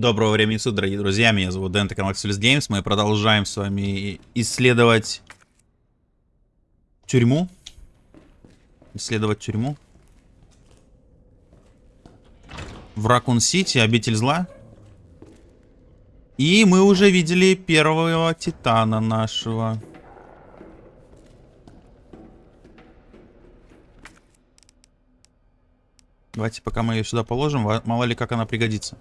Доброго времени суток, дорогие друзья, меня зовут Дэн, это канал Axelis Games, мы продолжаем с вами исследовать тюрьму, исследовать тюрьму в Ракун-Сити, обитель зла. И мы уже видели первого титана нашего. Давайте пока мы ее сюда положим, мало ли как она пригодится.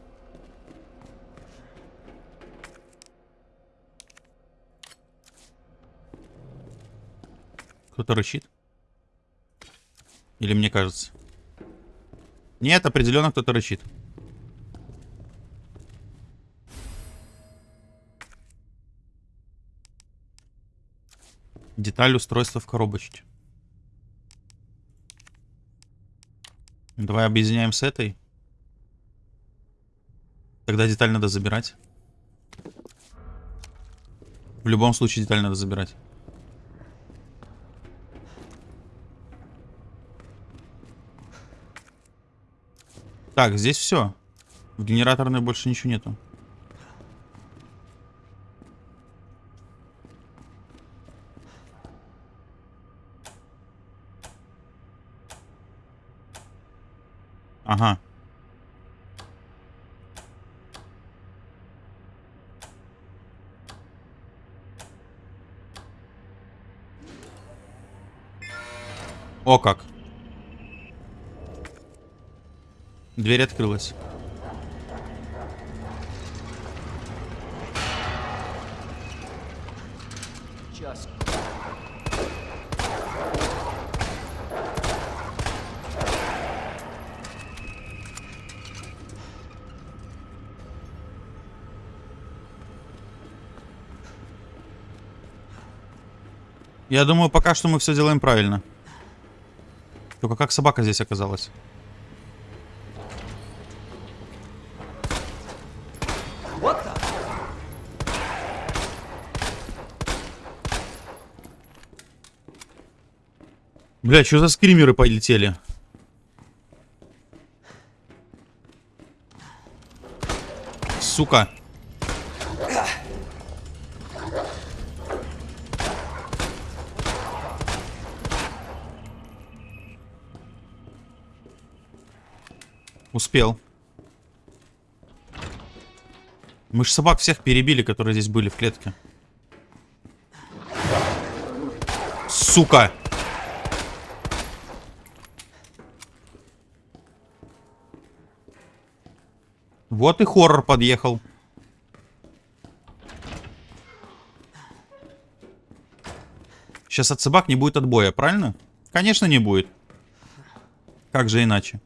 Кто-то рычит? Или мне кажется? Нет, определенно кто-то рычит. Деталь устройства в коробочке. Давай объединяем с этой. Тогда деталь надо забирать. В любом случае деталь надо забирать. Так, здесь все. В генераторной больше ничего нету. Ага. О как. Дверь открылась. Я думаю, пока что мы все делаем правильно. Только как собака здесь оказалась? Бля, что за скримеры полетели? Сука. Успел. Мы же собак всех перебили, которые здесь были в клетке. Сука! Вот и хоррор подъехал. Сейчас от собак не будет отбоя, правильно? Конечно, не будет. Как же иначе?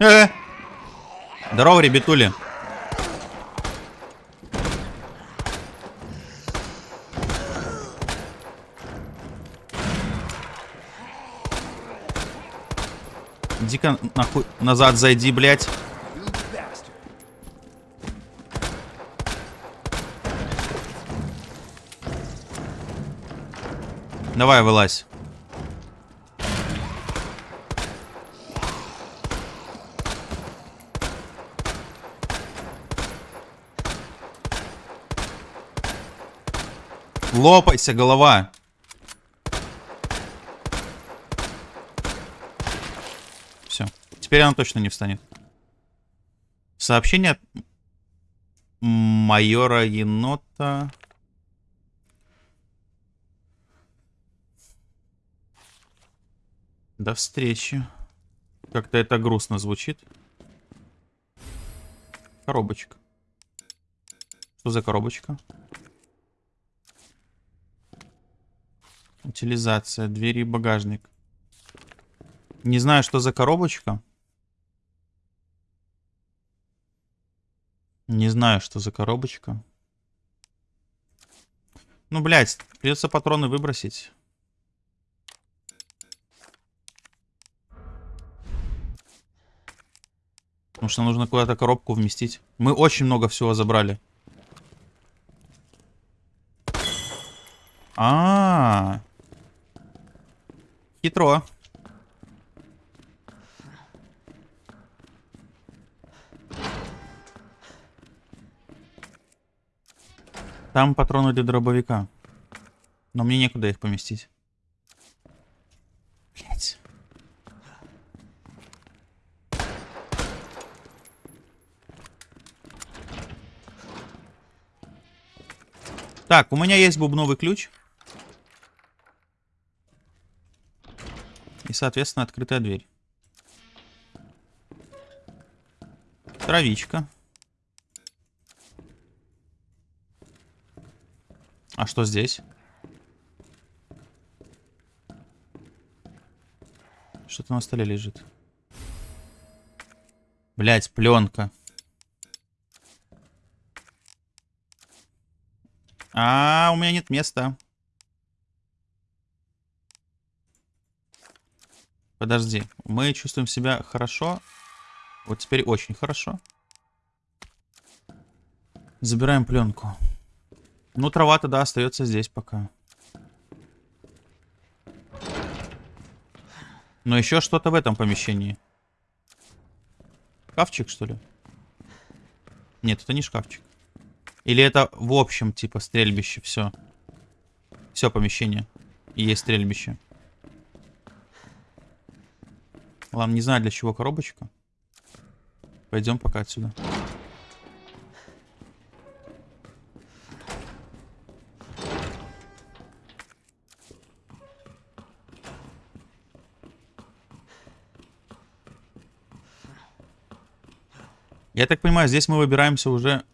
Э! Здорово, ребятули. Иди-ка нахуй назад зайди, блядь. Давай, вылазь. Лопайся, голова. Теперь она точно не встанет. Сообщение от майора енота. До встречи. Как-то это грустно звучит. Коробочка. Что за коробочка? Утилизация, двери и багажник. Не знаю, что за коробочка. Не знаю, что за коробочка. Ну, блядь, придется патроны выбросить. Потому что нужно куда-то коробку вместить. Мы очень много всего забрали. А, -а, -а. хитро. Там патроны для дробовика. Но мне некуда их поместить. Блять. Так, у меня есть бубновый ключ. И, соответственно, открытая дверь. Травичка. А что здесь? Что-то на столе лежит. Блять, пленка. А, у меня нет места. Подожди. Мы чувствуем себя хорошо. Вот теперь очень хорошо. Забираем пленку. Ну, трава тогда остается здесь пока. Но еще что-то в этом помещении. Шкафчик, что ли? Нет, это не шкафчик. Или это в общем, типа, стрельбище, все. Все помещение. И есть стрельбище. Ладно, не знаю, для чего коробочка. Пойдем пока отсюда. Я так понимаю, здесь мы выбираемся уже...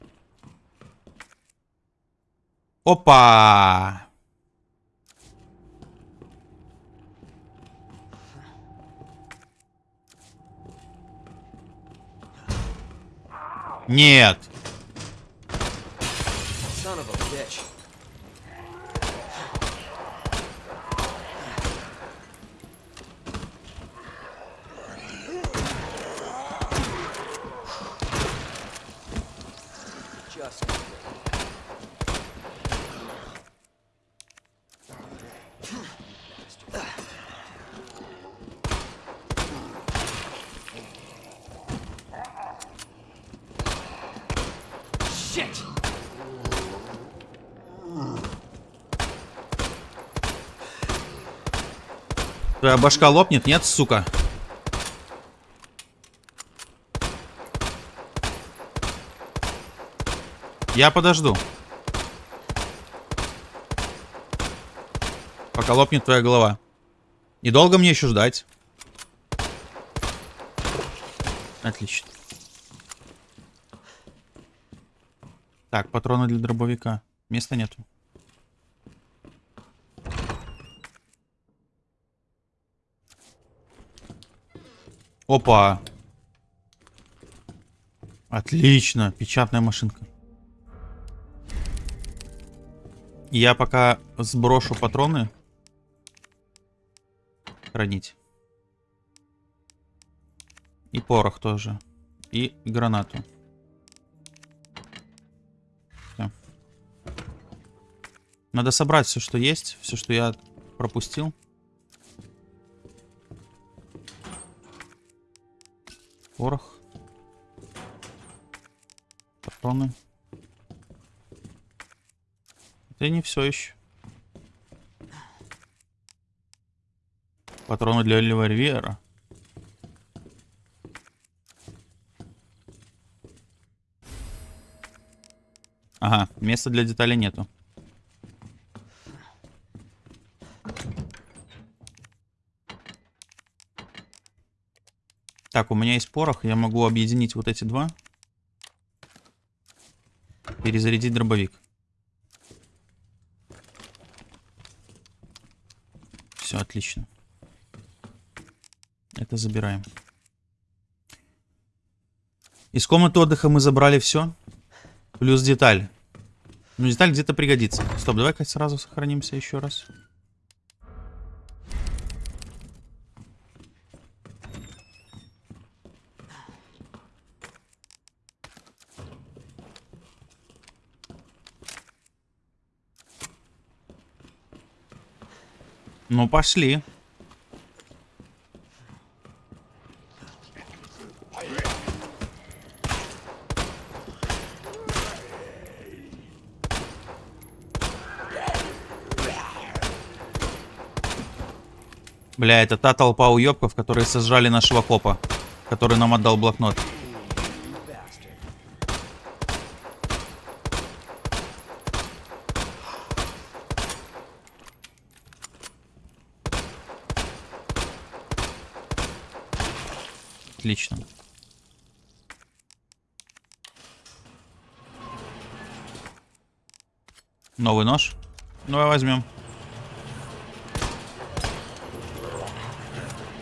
Опа! Нет. Твоя башка лопнет? Нет, сука. Я подожду. Пока лопнет твоя голова. И долго мне еще ждать? Отлично. Так, патроны для дробовика. Места нету. Опа. Отлично. Печатная машинка. Я пока сброшу патроны. Хранить. И порох тоже. И гранату. Все. Надо собрать все, что есть. Все, что я пропустил. Порох. Патроны. Это не все еще. Патроны для револьвера. Ага, места для деталей нету. Так, у меня есть порох. Я могу объединить вот эти два. Перезарядить дробовик. Все, отлично. Это забираем. Из комнаты отдыха мы забрали все. Плюс деталь. Ну, деталь где-то пригодится. Стоп, давай-ка сразу сохранимся еще раз. Ну, пошли. Бля, это та толпа уёбков, которые сожрали нашего копа, который нам отдал блокнот. Отлично. Новый нож. Давай возьмем.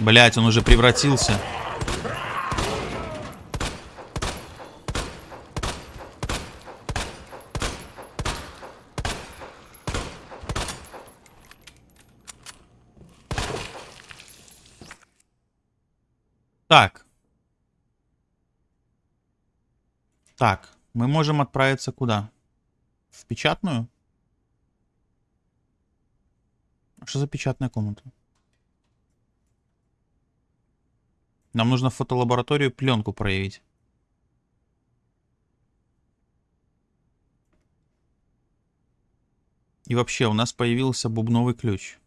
Блять, он уже превратился. Так. Так, мы можем отправиться куда? В печатную? Что за печатная комната? Нам нужно в фотолабораторию пленку проявить. И вообще, у нас появился бубновый ключ.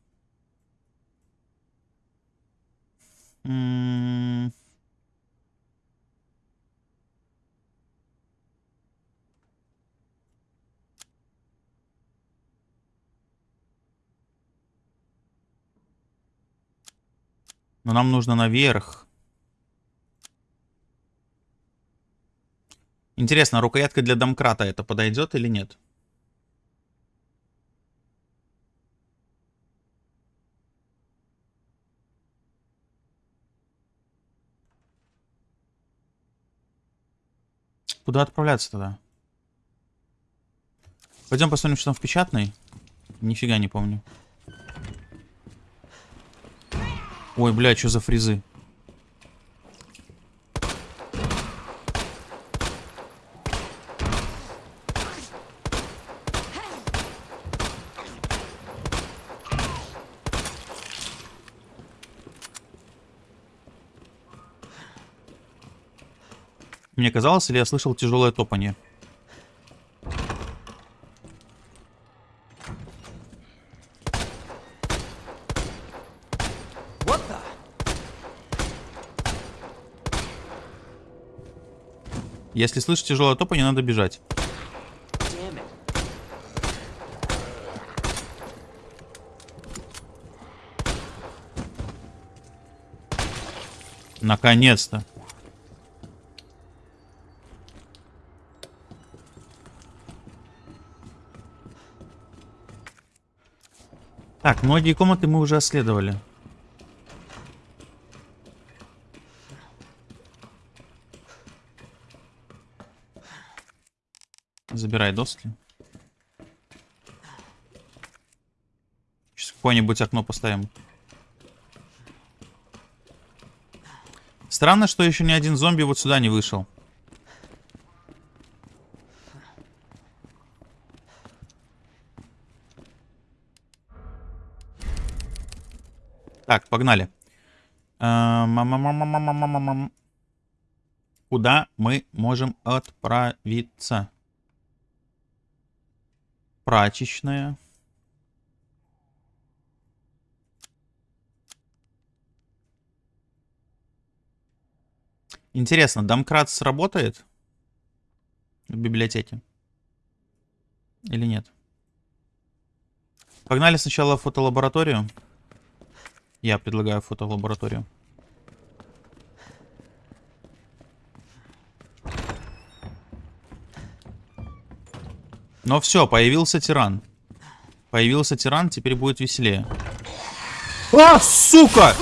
М -м Но нам нужно наверх. Интересно, рукоятка для домкрата это подойдет или нет? Куда отправляться тогда? Пойдем посмотрим, что там в печатной. Нифига не помню. Ой, бля, что за фризы? Мне казалось, или я слышал тяжелое топание? Если слышишь тяжелое топание, надо бежать. Наконец-то. Так, многие комнаты мы уже осследовали. Забирай доски. Сейчас какое-нибудь окно поставим. Странно, что еще ни один зомби вот сюда не вышел. Так, погнали. Куда мы можем отправиться? Прачечная. Интересно, домкрат сработает в библиотеке? Или нет? Погнали сначала в фотолабораторию. Я предлагаю фотолабораторию. Но все, появился тиран. Появился тиран, теперь будет веселее. А, сука!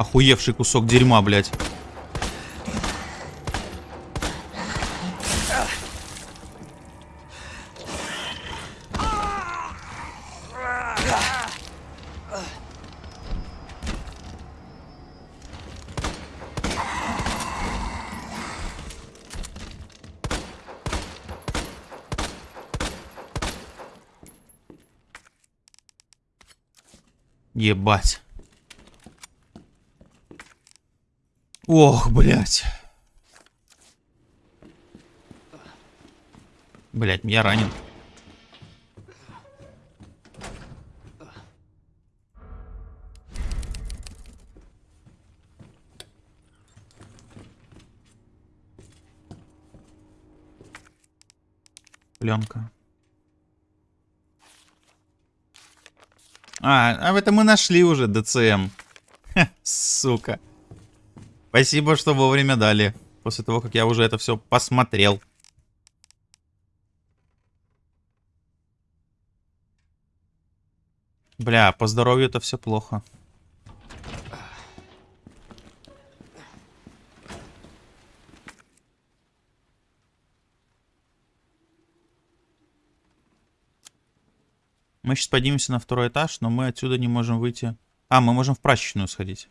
Охуевший кусок дерьма, блядь. Ебать. Ох, блядь. Блядь, я ранен. Пленка. А, а это мы нашли уже ДЦМ. Ха, сука. Спасибо, что вовремя дали. После того, как я уже это все посмотрел. Бля, по здоровью это все плохо. Мы сейчас поднимемся на второй этаж, но мы отсюда не можем выйти. А, мы можем в прачечную сходить.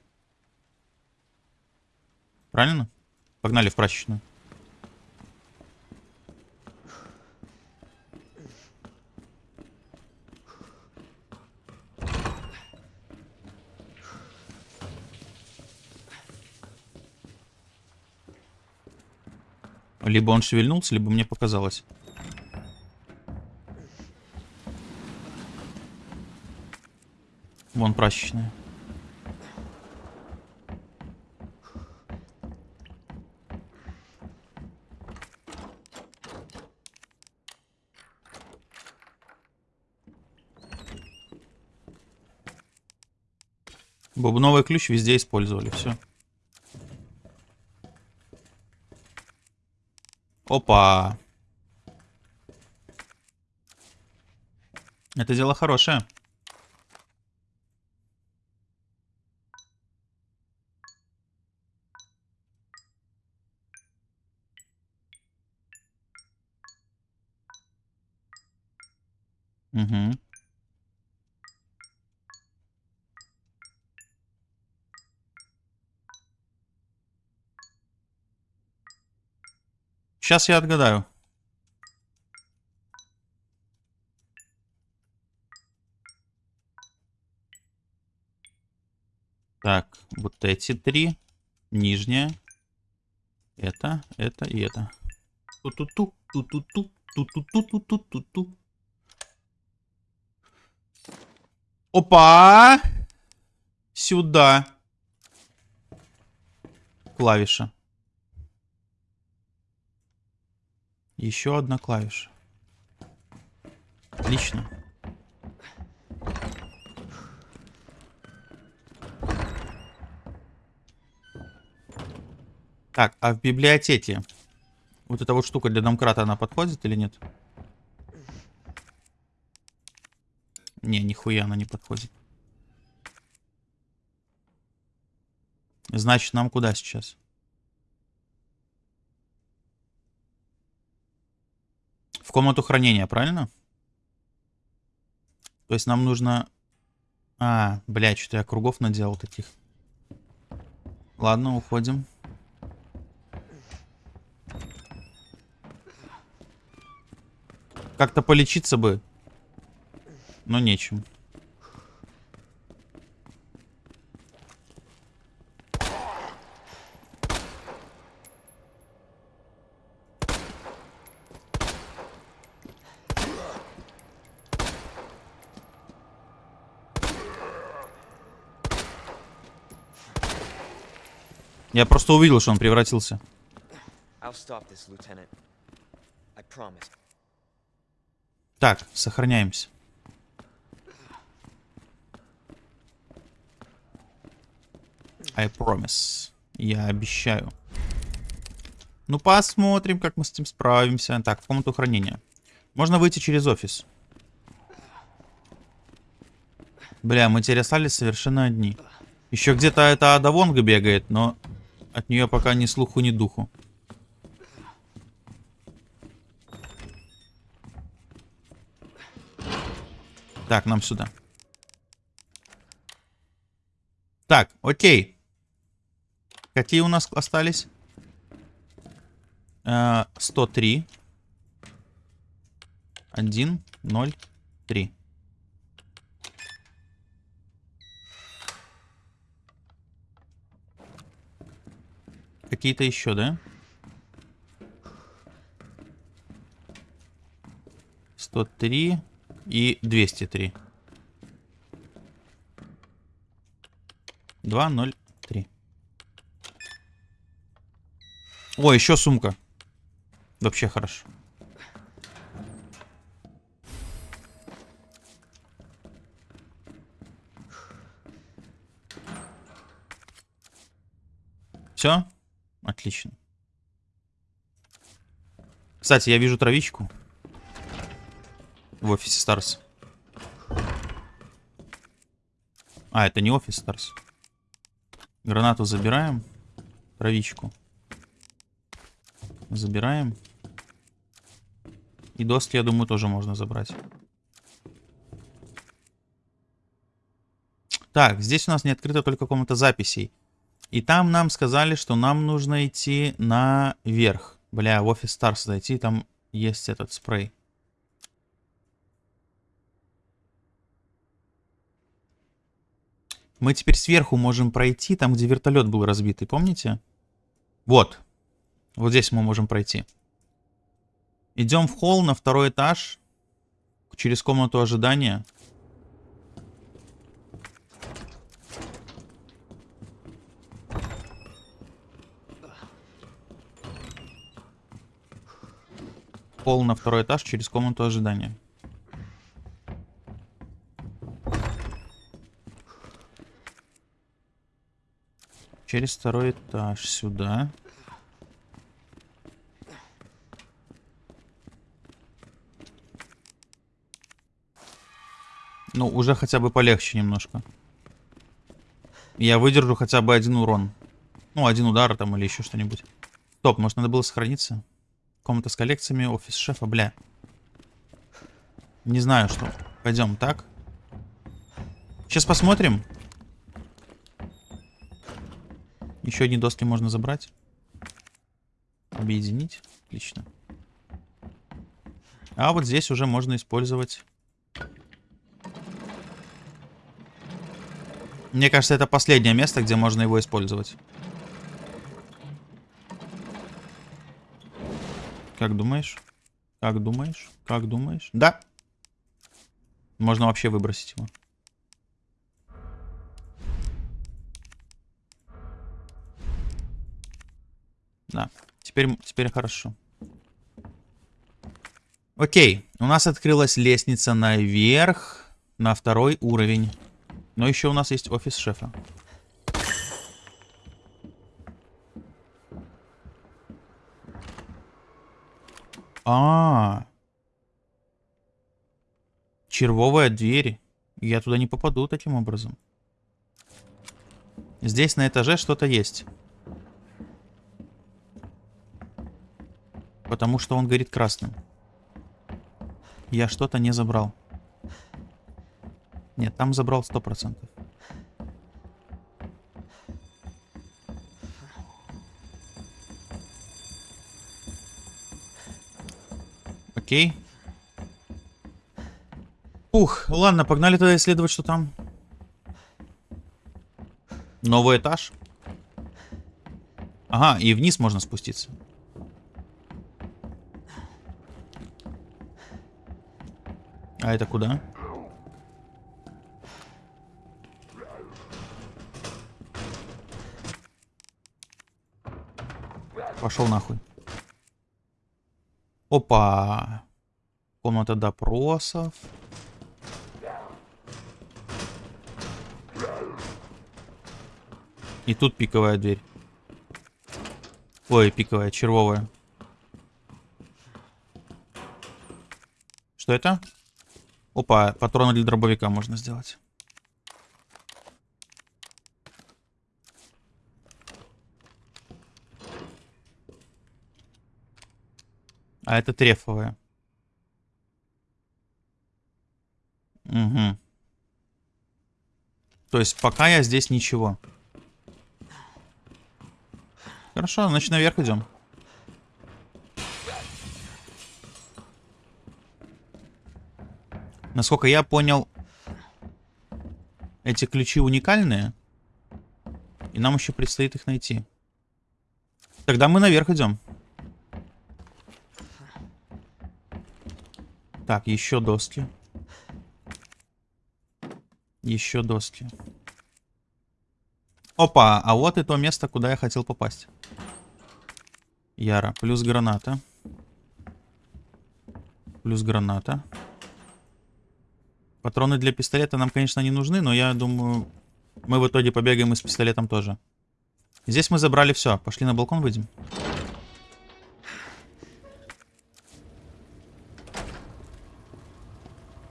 Правильно? Погнали в прачечную. Либо он шевельнулся, либо мне показалось. Вон прачечная. Бубновый ключ везде использовали, все. Опа. Это дело хорошее. Угу. Сейчас я отгадаю. Так, вот эти три. Нижняя. Это, это и это. Ту-ту-ту, ту-ту-ту, ту-ту-ту-ту-ту-ту. Опа! Сюда. Клавиша. Еще одна клавиша. Отлично. Так, а в библиотеке вот эта вот штука для домкрата, она подходит или нет? Не, нихуя она не подходит. Значит, нам куда сейчас? В комнату хранения, правильно? То есть нам нужно... А, блядь, что я кругов наделал таких. Ладно, уходим. Как-то полечиться бы. Но нечем. Я просто увидел, что он превратился. Так, сохраняемся. I promise. Я обещаю. Ну, посмотрим, как мы с этим справимся. Так, в комнату хранения. Можно выйти через офис. Бля, мы теперь остались совершенно одни. Еще где-то эта Ада Вонга бегает, но от нее пока ни слуху, ни духу. Так, нам сюда. Так, окей. Какие у нас остались? Э, 103. 1, 0, 3. Какие-то еще, да? 103 и 203. 203. О, еще сумка. Вообще хорошо. Все? Отлично. Кстати, я вижу травичку. В офисе Старс. А, это не офис Старс. Гранату забираем. Травичку. Забираем. И доски, я думаю, тоже можно забрать. Так, здесь у нас не открыта только комната записей. И там нам сказали, что нам нужно идти наверх. Бля, в офис Старс зайти, там есть этот спрей. Мы теперь сверху можем пройти, там, где вертолет был разбитый, помните? Вот. Вот здесь мы можем пройти. Идем в холл на второй этаж. Через комнату ожидания. Холл на второй этаж через комнату ожидания. Через второй этаж сюда. Ну, уже хотя бы полегче немножко. Я выдержу хотя бы один урон. Ну, один удар там или еще что-нибудь. Стоп, может надо было сохраниться? Комната с коллекциями, офис шефа, бля. Не знаю, что. Пойдем так. Сейчас посмотрим. Еще одни доски можно забрать. Объединить. Отлично. А вот здесь уже можно использовать... Мне кажется, это последнее место, где можно его использовать. Как думаешь? Как думаешь? Как думаешь? Да. Можно вообще выбросить его. Да, теперь, теперь хорошо. Окей, у нас открылась лестница наверх, на второй уровень. Но еще у нас есть офис шефа. А, -а, а Червовая дверь. Я туда не попаду таким образом. Здесь на этаже что-то есть. Потому что он горит красным. Я что-то не забрал. Нет, там забрал 100%. Окей. Ух, ладно, погнали тогда исследовать, что там. Новый этаж. Ага, и вниз можно спуститься. А это куда? Пошел нахуй. Опа. Комната допросов. И тут пиковая дверь. Ой, пиковая, червовая. Что это? Опа, патроны для дробовика можно сделать. А это трефовая. Угу. То есть пока я здесь ничего. Хорошо, значит наверх идем. Насколько я понял, эти ключи уникальные. И нам еще предстоит их найти. Тогда мы наверх идем. Так, еще доски. Еще доски. Опа, а вот и то место, куда я хотел попасть. Яра, плюс граната. Плюс граната. Патроны для пистолета нам, конечно, не нужны, но я думаю, мы в итоге побегаем и с пистолетом тоже. Здесь мы забрали все. Пошли на балкон выйдем.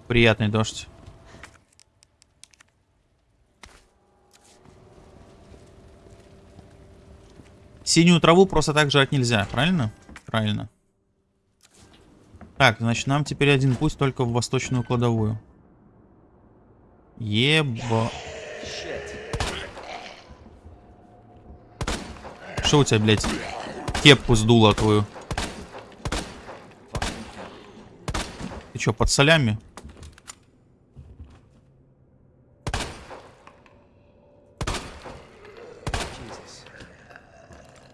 Приятный дождь. Синюю траву просто так жрать нельзя, правильно? Правильно. Так, значит, нам теперь один путь только в восточную кладовую. Еба... Что у тебя, блядь, кепку сдуло твою? Ты что, под солями?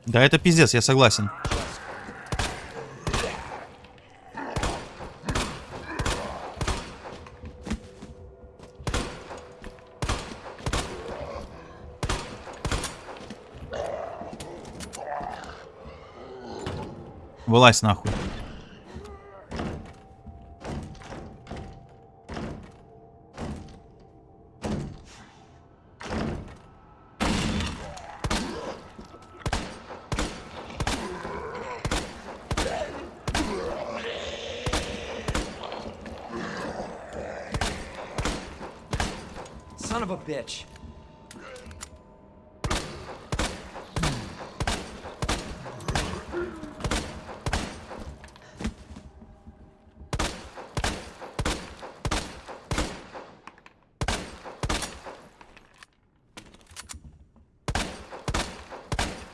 Да это пиздец, я согласен. Вылазь нахуй.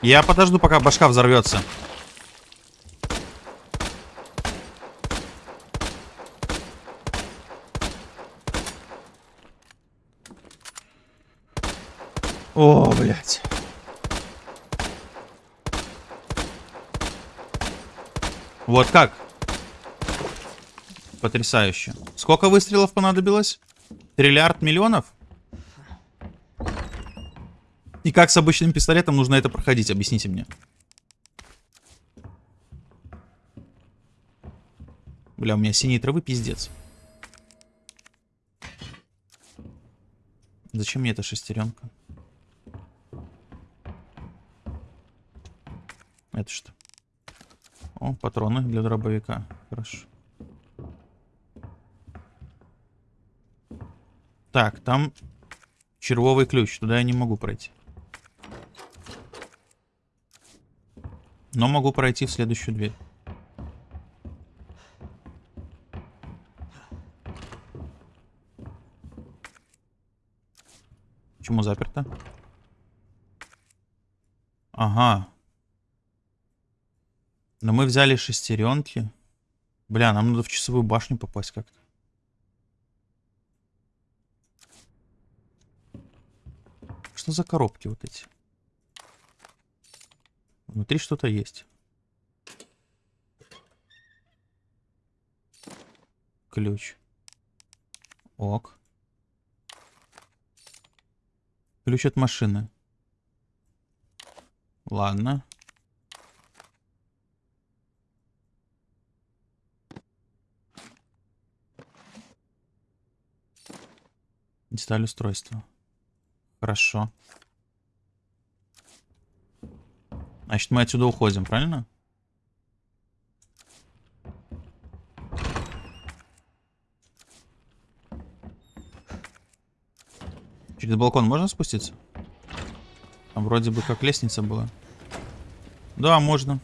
Я подожду, пока башка взорвется. О, блядь. Вот как? Потрясающе. Сколько выстрелов понадобилось? Триллиард миллионов? И как с обычным пистолетом нужно это проходить? Объясните мне. Бля, у меня синие травы пиздец. Зачем мне эта шестеренка? Это что? О, патроны для дробовика. Хорошо. Так, там червовый ключ. Туда я не могу пройти. Но могу пройти в следующую дверь. Почему заперто? Ага. Но мы взяли шестеренки. Бля, нам надо в часовую башню попасть как-то. Что за коробки вот эти? Внутри что-то есть. Ключ. Ок. Ключ от машины. Ладно. Деталь устройства. Хорошо. Значит, мы отсюда уходим, правильно? Через балкон можно спуститься? Там вроде бы как лестница была. Да, можно.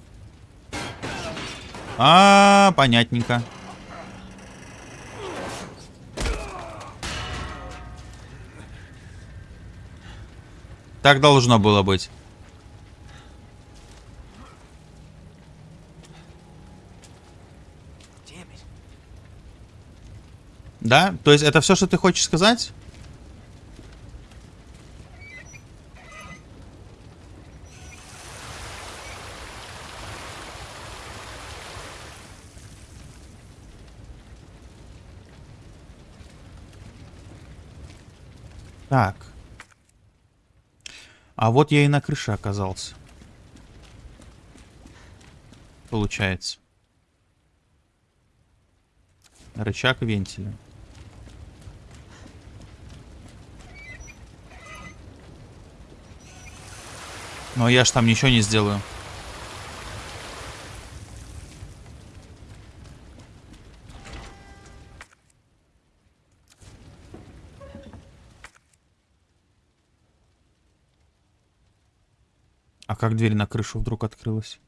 А, -а, -а понятненько. Так должно было быть. Да? То есть это все, что ты хочешь сказать? Так. А вот я и на крыше оказался. Получается. Рычаг вентиля. Но я ж там ничего не сделаю. А как дверь на крышу вдруг открылась?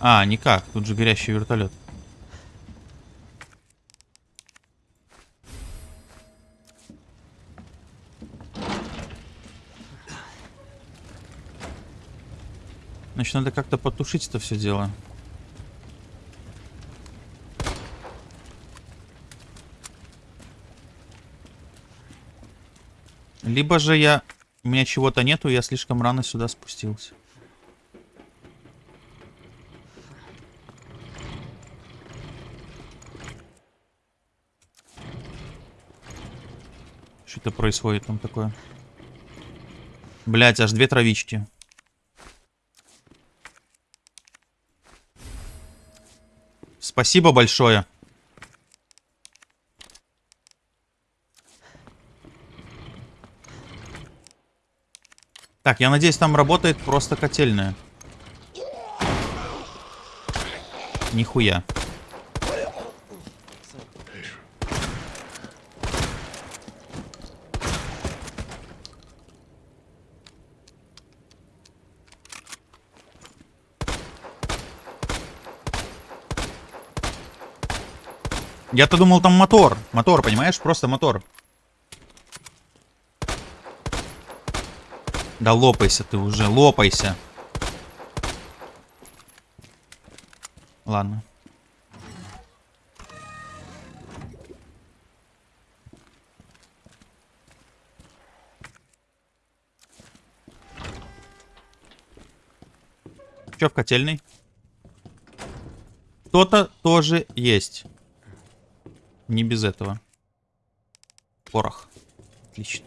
А, никак. Тут же горящий вертолет. Значит, надо как-то потушить это все дело. Либо же я... У меня чего-то нету, я слишком рано сюда спустился. Что это происходит там такое? Блять, аж две травички. Спасибо большое. Так, я надеюсь, там работает просто котельная. Нихуя. Я-то думал, там мотор. Мотор, понимаешь? Просто мотор. Да лопайся ты уже, лопайся. Ладно. Чё в котельной? Кто-то тоже есть. Не без этого. Порох. Отлично.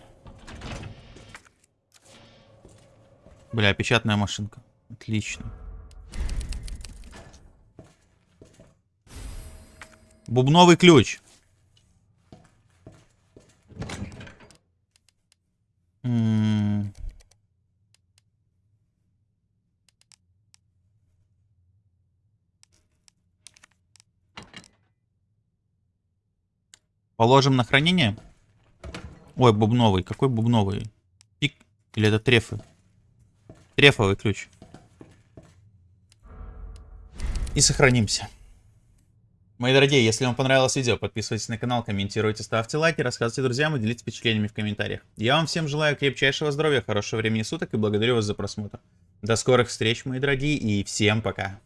Бля, печатная машинка. Отлично. Бубновый ключ. Положим на хранение. Ой, бубновый. Какой бубновый? Пик. Или это трефы? Трефовый ключ. И сохранимся. Мои дорогие, если вам понравилось видео, подписывайтесь на канал, комментируйте, ставьте лайки, рассказывайте друзьям и делитесь впечатлениями в комментариях. Я вам всем желаю крепчайшего здоровья, хорошего времени суток и благодарю вас за просмотр. До скорых встреч, мои дорогие, и всем пока.